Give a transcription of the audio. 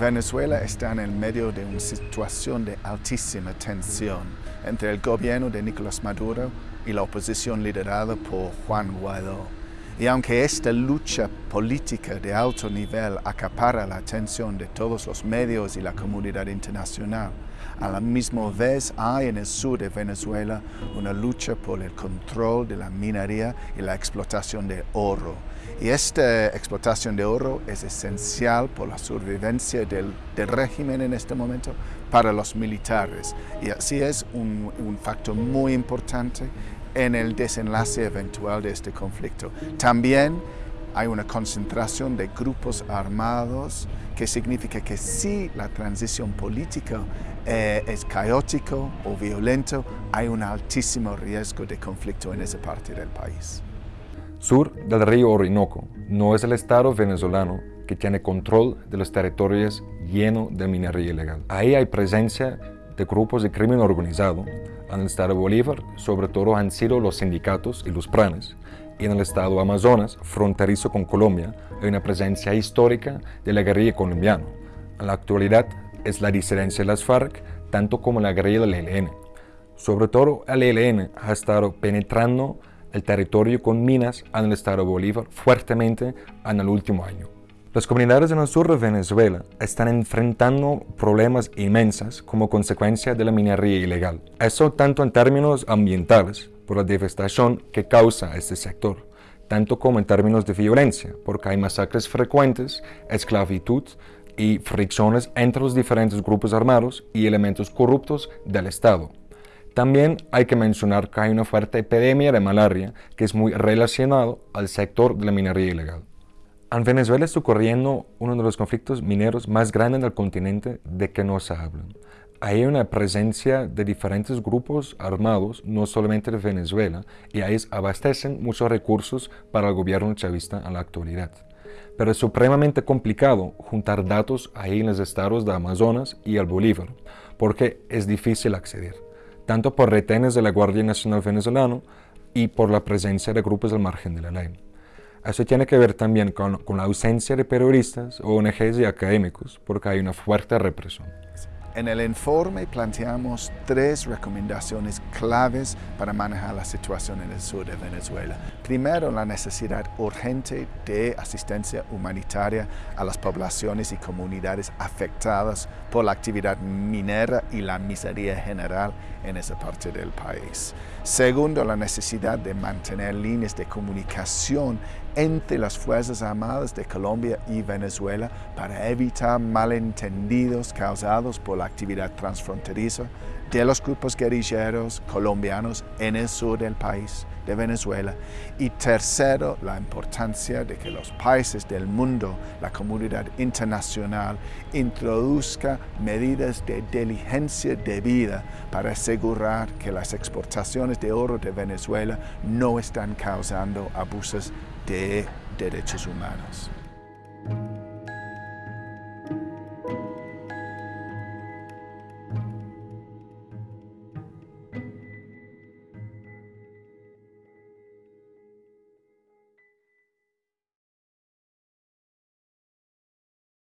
Venezuela está en el medio de una situación de altísima tensión entre el gobierno de Nicolás Maduro y la oposición liderada por Juan Guaidó. Y aunque esta lucha política de alto nivel acapara la atención de todos los medios y la comunidad internacional, a la misma vez hay en el sur de Venezuela una lucha por el control de la minería y la explotación de oro. Y esta explotación de oro es esencial por la sobrevivencia del, régimen en este momento para los militares. Y así es un, un factor muy importante en el desenlace eventual de este conflicto. También hay una concentración de grupos armados que significa que si la transición política eh, es caótico o violento, hay un altísimo riesgo de conflicto en esa parte del país. Sur del río Orinoco no es el Estado venezolano que tiene control de los territorios llenos de minería ilegal. Ahí hay presencia de grupos de crimen organizado. En el estado Bolívar, sobre todo han sido los sindicatos y los planes. Y en el estado Amazonas, fronterizo con Colombia, hay una presencia histórica de la guerrilla colombiana. En la actualidad es la disidencia de las FARC, tanto como la guerrilla del ELN. Sobre todo el ELN ha estado penetrando el territorio con minas en el estado Bolívar fuertemente en el último año. Las comunidades en el sur de Venezuela están enfrentando problemas inmensos como consecuencia de la minería ilegal. Eso tanto en términos ambientales, por la devastación que causa este sector, tanto como en términos de violencia, porque hay masacres frecuentes, esclavitud y fricciones entre los diferentes grupos armados y elementos corruptos del Estado. También hay que mencionar que hay una fuerte epidemia de malaria que es muy relacionado al sector de la minería ilegal. En Venezuela está ocurriendo uno de los conflictos mineros más grandes del continente de que no se habla. Hay una presencia de diferentes grupos armados, no solamente de Venezuela, y ahí abastecen muchos recursos para el gobierno chavista en la actualidad. Pero es supremamente complicado juntar datos ahí en los estados de Amazonas y el Bolívar, porque es difícil acceder, tanto por retenes de la Guardia Nacional Venezolana y por la presencia de grupos al margen de la ley. Eso tiene que ver también con, con la ausencia de periodistas, ONGs y académicos, porque hay una fuerte represión. En el informe planteamos tres recomendaciones claves para manejar la situación en el sur de Venezuela. Primero, la necesidad urgente de asistencia humanitaria a las poblaciones y comunidades afectadas por la actividad minera y la miseria general en esa parte del país. Segundo, la necesidad de mantener líneas de comunicación entre las Fuerzas Armadas de Colombia y Venezuela para evitar malentendidos causados por la actividad transfronteriza de los grupos guerrilleros colombianos en el sur del país de Venezuela. Y tercero, la importancia de que los países del mundo, la comunidad internacional, introduzca medidas de diligencia debida para asegurar que las exportaciones de oro de Venezuela no están causando abusos de derechos humanos.